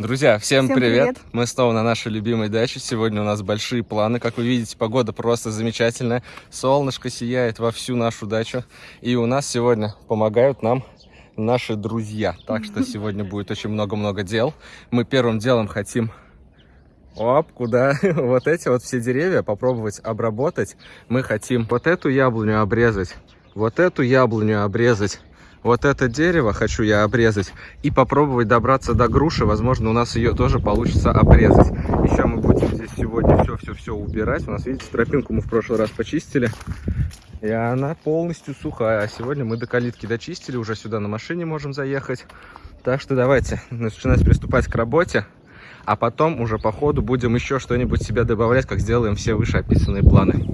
Друзья, всем, Всем привет. привет. Мы снова на нашей любимой даче. Сегодня у нас большие планы. Как вы видите, погода просто замечательная. Солнышко сияет во всю нашу дачу. И у нас сегодня помогают нам наши друзья. Так что сегодня будет очень много-много дел. Мы первым делом хотим... Оп, куда? Вот эти вот все деревья попробовать обработать. Мы хотим вот эту яблоню обрезать, вот эту яблоню обрезать, вот это дерево хочу я обрезать и попробовать добраться до груши. Возможно, у нас ее тоже получится обрезать. Еще мы будем здесь сегодня все-все-все убирать. У нас, видите, тропинку мы в прошлый раз почистили. И она полностью сухая. А сегодня мы до калитки дочистили. Уже сюда на машине можем заехать. Так что давайте начинать приступать к работе. А потом уже по ходу будем еще что-нибудь себе добавлять, как сделаем все вышеописанные планы.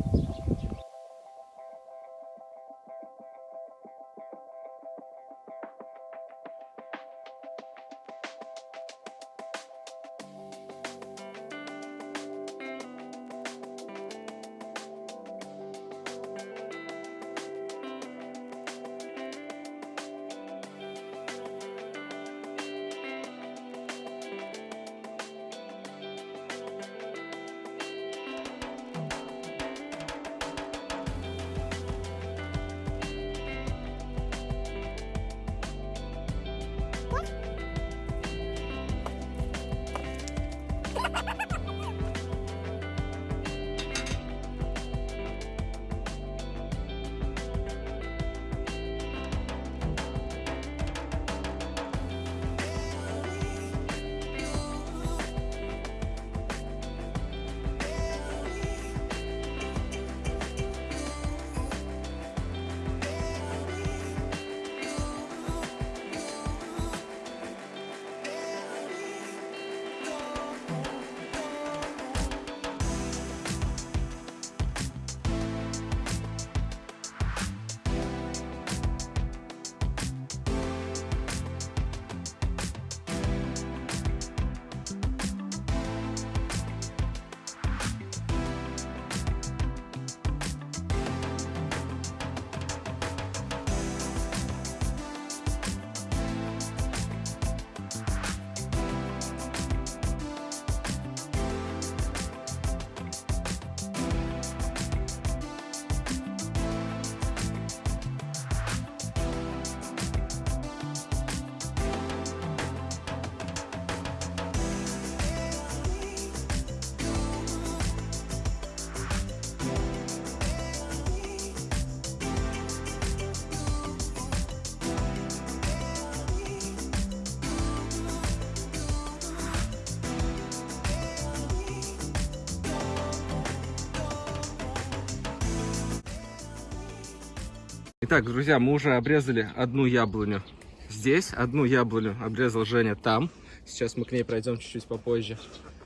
Итак, друзья, мы уже обрезали одну яблоню здесь, одну яблоню обрезал Женя там. Сейчас мы к ней пройдем чуть-чуть попозже.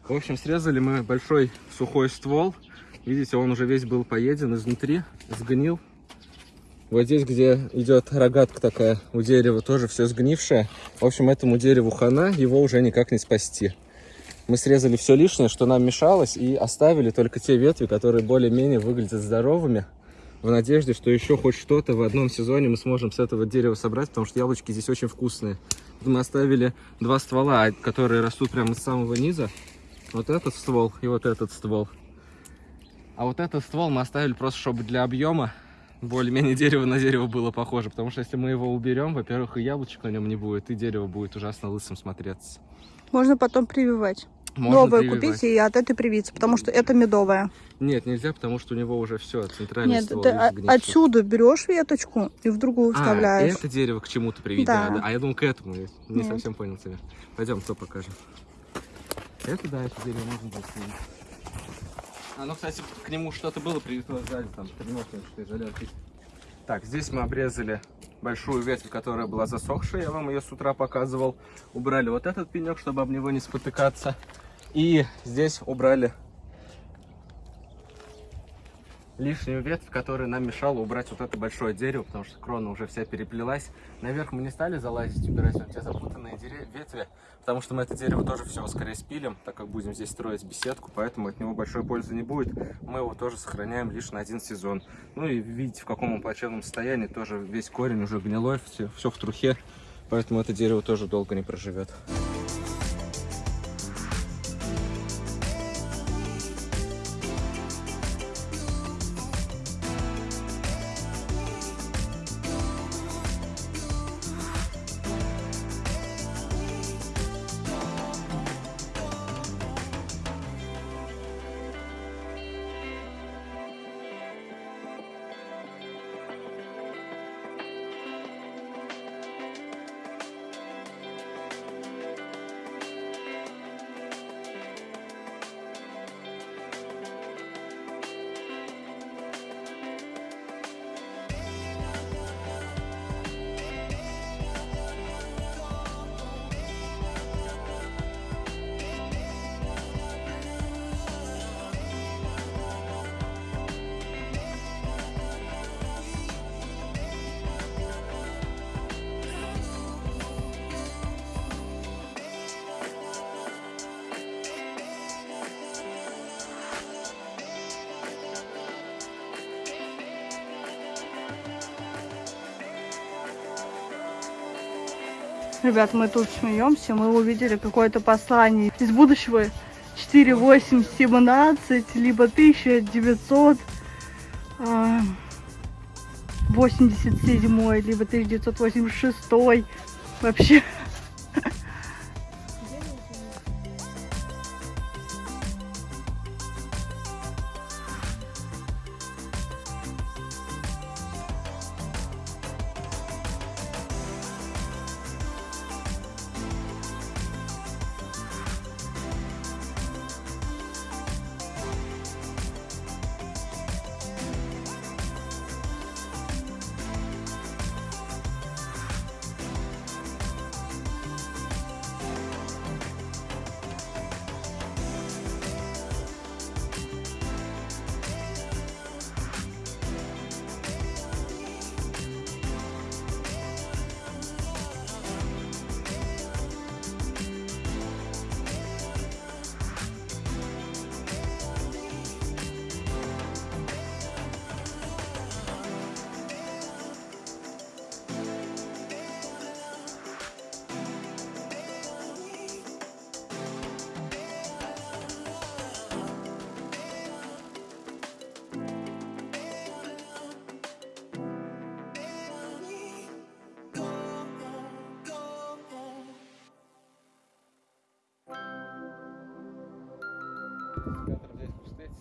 В общем, срезали мы большой сухой ствол. Видите, он уже весь был поеден изнутри, сгнил. Вот здесь, где идет рогатка такая, у дерева тоже все сгнившее. В общем, этому дереву хана, его уже никак не спасти. Мы срезали все лишнее, что нам мешалось, и оставили только те ветви, которые более-менее выглядят здоровыми в надежде, что еще хоть что-то в одном сезоне мы сможем с этого дерева собрать, потому что яблочки здесь очень вкусные. Мы оставили два ствола, которые растут прямо с самого низа. Вот этот ствол и вот этот ствол. А вот этот ствол мы оставили просто, чтобы для объема более-менее дерево на дерево было похоже. Потому что если мы его уберем, во-первых, и яблочек на нем не будет, и дерево будет ужасно лысым смотреться. Можно потом прививать. Можно Новое прививать. купить и от этой привиться, потому что это медовая. Нет, нельзя, потому что у него уже все, центральный Нет, ствол ты отсюда берешь веточку и в другую А, вставляешь. это дерево к чему-то привить Да. надо. А я думал, к этому. Не Нет. совсем понял тебя. Пойдем, то покажем. Это, да, это дерево можно будет снять. А, ну, кстати, к нему что-то было привито сзади, там, тренировка, что изоляркой. Так, здесь мы обрезали большую ветвь, которая была засохшая, я вам ее с утра показывал. Убрали вот этот пенек, чтобы об него не спотыкаться. И здесь убрали лишнюю ветвь, которая нам мешала убрать вот это большое дерево, потому что крона уже вся переплелась. Наверх мы не стали залазить, убирать вот те запутанные дере- ветви, потому что мы это дерево тоже все скорее спилим, так как будем здесь строить беседку, поэтому от него большой пользы не будет. Мы его тоже сохраняем лишь на один сезон. Ну и видите, в каком он плачевном состоянии, тоже весь корень уже гнилой, все, все в трухе, поэтому это дерево тоже долго не проживет. Ребят, мы тут смеемся, мы увидели какое-то послание из будущего 4817, либо 1900. а, 87 либо 1986 вообще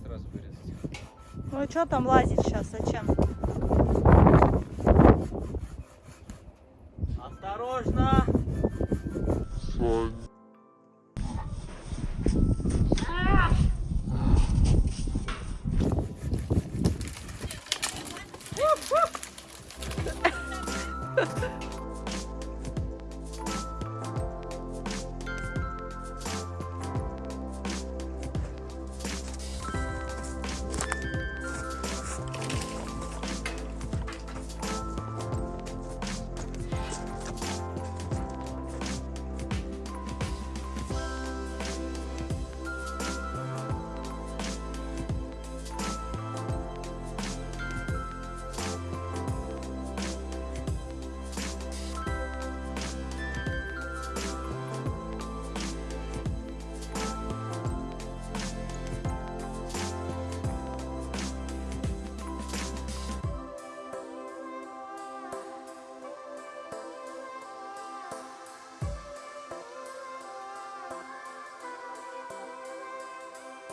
сразу вырезать. Ну а что там лазить сейчас, зачем? Осторожно! А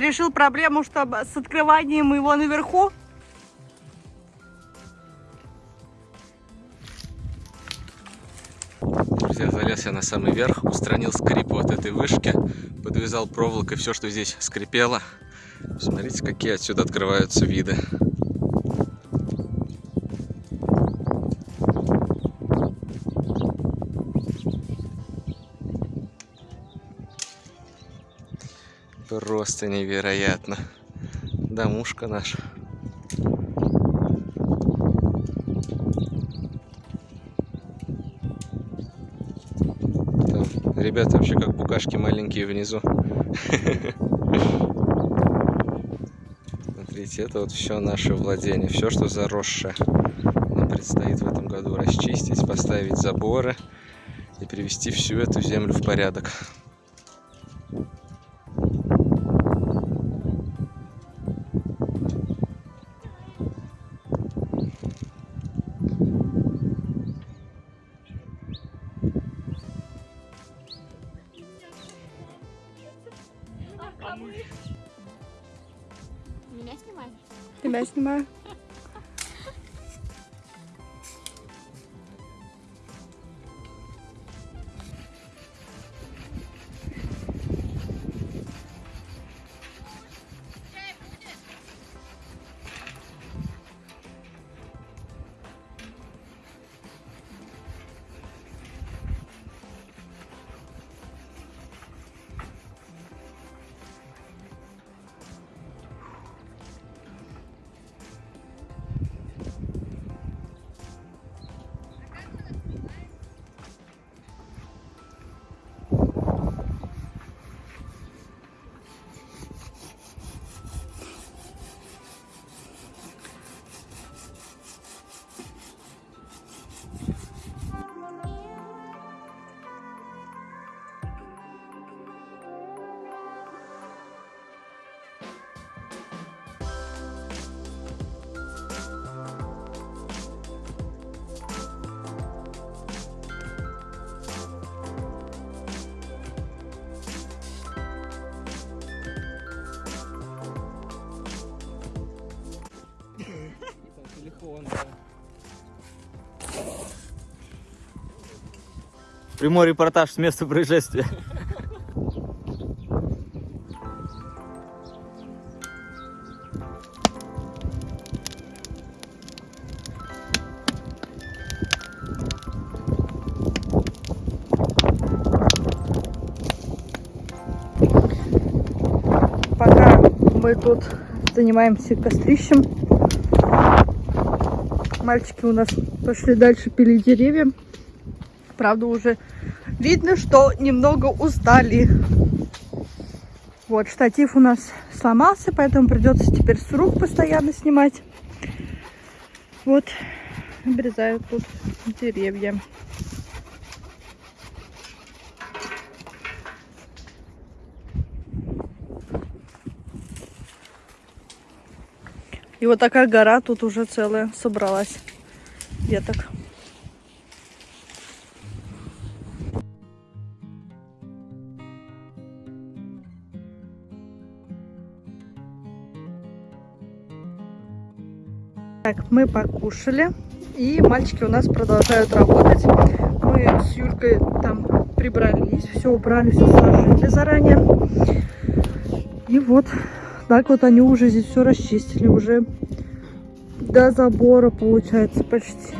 Решил проблему, чтобы с открыванием его наверху? Друзья, залез я на самый верх, устранил скрип вот этой вышки, подвязал проволокой все, что здесь скрипело. Смотрите, какие отсюда открываются виды. Просто невероятно. Домушка наша. Там ребята вообще как букашки маленькие внизу. Смотрите, это вот все наше владение, все, что заросшее. Нам предстоит в этом году расчистить, поставить заборы и привести всю эту землю в порядок. Тебя Прямой репортаж с места происшествия. Пока мы тут занимаемся кострищем. Мальчики у нас пошли дальше пилить деревья. Правда, уже видно, что немного устали. Вот, штатив у нас сломался, поэтому придется теперь с рук постоянно снимать. Вот, обрезают тут деревья. И вот такая гора тут уже целая собралась веток. Так, мы покушали, и мальчики у нас продолжают работать. Мы с Юлькой там прибрались, все убрали, все сложили заранее. И вот так вот они уже здесь все расчистили, уже до забора получается почти.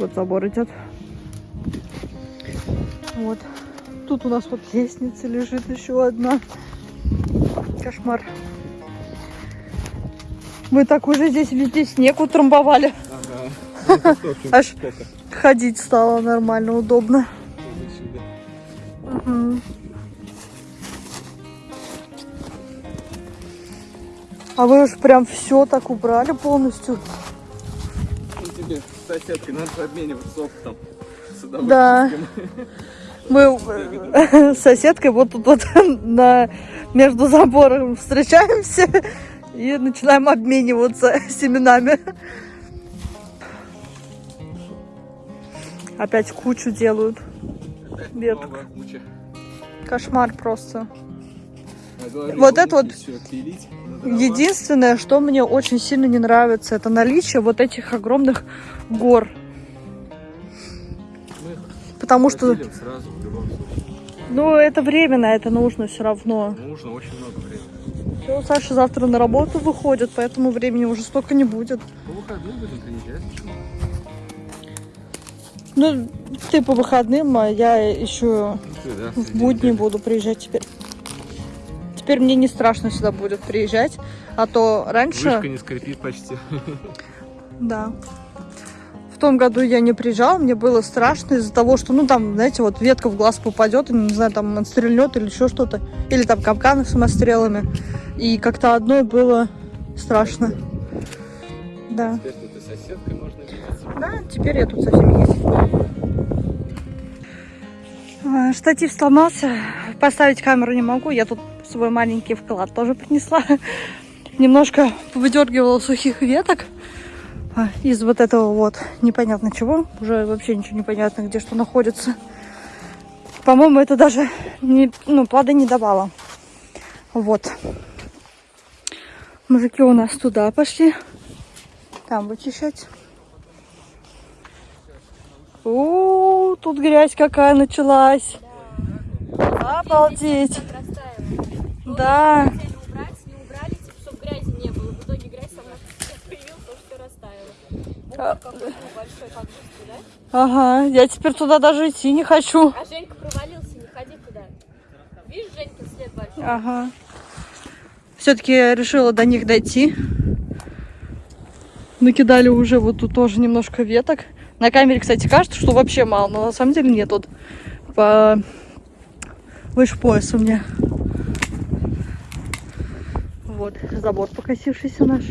Вот забор идет. Вот. Тут у нас вот лестница лежит еще одна. Кошмар. Мы так уже здесь везде снег утрамбовали. Ага. Аж ходить стало нормально, удобно. А вы уж прям все так убрали полностью. Ну, тебе с соседкой надо обмениваться опытом. Да. Мы с соседкой вот тут вот на, между забором встречаемся и начинаем обмениваться семенами. Опять кучу делают. Опять Веток. куча. Кошмар просто. Говорю, Вот это всё пилить. Единственное, что мне очень сильно не нравится, это наличие вот этих огромных гор. Мы Потому что, сразу ну, это временно, это нужно все равно. Нужно очень много Ну, Саша завтра на работу выходит, поэтому времени уже столько не будет. По выходным будем приезжать. Ну, ты по выходным, а я еще Ну, ты, да, в будни буду приезжать теперь. Теперь мне не страшно сюда будет приезжать, а то раньше... Вышка не скрипит почти. Да. В том году я не приезжала, мне было страшно из-за того, что, ну, там, знаете, вот ветка в глаз попадет, и, не знаю, там он стрельнет или еще что-то. Или там капканы самострелами. И как-то одной было страшно. Да. Теперь тут и с соседкой можно видеться. Да, теперь я тут со всеми есть. А, Штатив сломался. Поставить камеру не могу. Я тут свой маленький вклад тоже принесла. Немножко выдергивала сухих веток из вот этого вот непонятно чего. Уже вообще ничего не понятно, где что находится. По-моему, это даже не, ну, плоды не давало. Вот. Мужики у нас туда пошли. Там вычищать. О, тут грязь какая началась. Обалдеть. Да. Хотели убрать, не убрали, типа, чтобы грязи не было. В итоге грязь сама появилась, потому что растаяла. А. Вот? Ага, я теперь туда даже идти не хочу. А Женька провалился, не ходи туда. Видишь, Женька след большой? Ага. Все-таки я решила до них дойти. Накидали уже вот тут тоже немножко веток. На камере, кстати, кажется, что вообще мало, но на самом деле нет. Тут по... выше пояса у меня. Вот, забор покосившийся наш.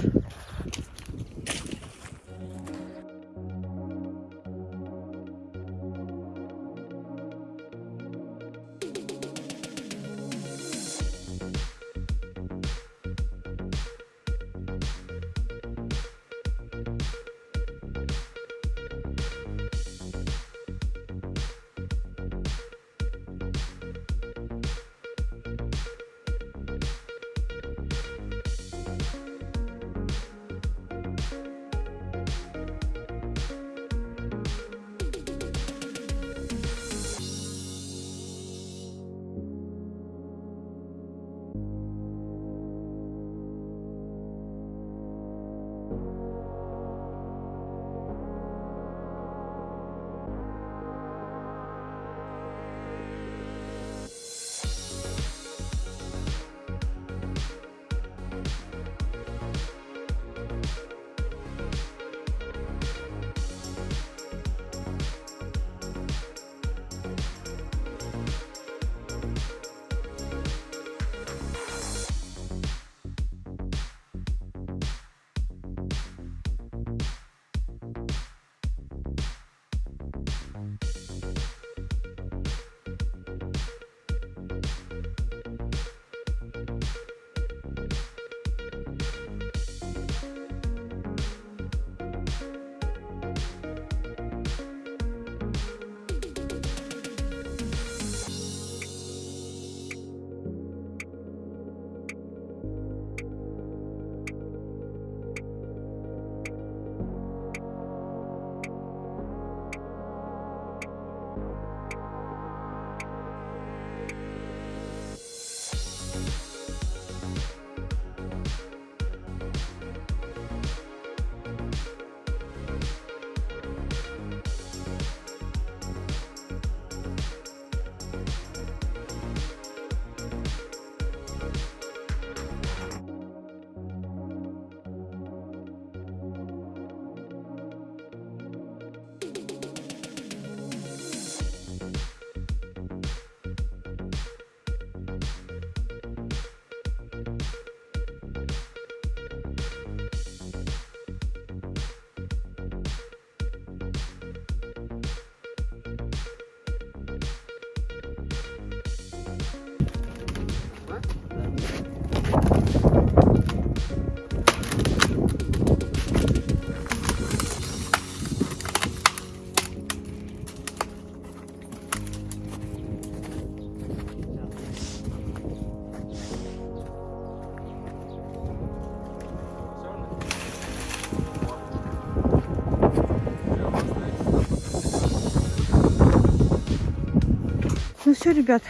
Все, ребят,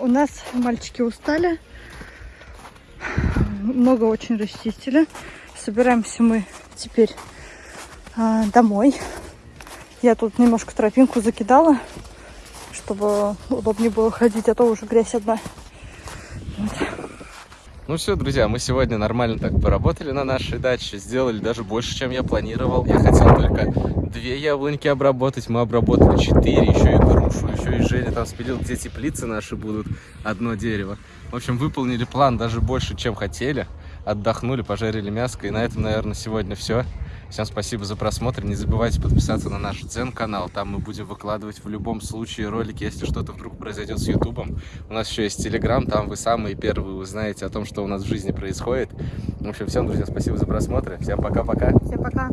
у нас мальчики устали. Много очень расчистили. Собираемся мы теперь а, домой. Я тут немножко тропинку закидала, чтобы удобнее было ходить, а то уже грязь одна. Ну все, друзья, мы сегодня нормально так поработали на нашей даче, сделали даже больше, чем я планировал. Я хотел только две яблоньки обработать, мы обработали четыре, еще и грушу, еще и Женя там спилил, где теплицы наши будут, одно дерево. В общем, выполнили план даже больше, чем хотели. Отдохнули, пожарили мяско, и на этом, наверное, сегодня все. Всем спасибо за просмотр. Не забывайте подписаться на наш Дзен-канал. Там мы будем выкладывать в любом случае ролики, если что-то вдруг произойдет с Ютубом. У нас еще есть Телеграм, там вы самые первые узнаете о том, что у нас в жизни происходит. В общем, всем, друзья, спасибо за просмотр. Всем пока-пока. Всем пока.